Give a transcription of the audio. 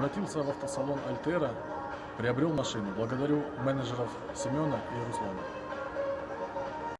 Обратился в автосалон «Альтера», приобрел машину. Благодарю менеджеров Семена и Руслана.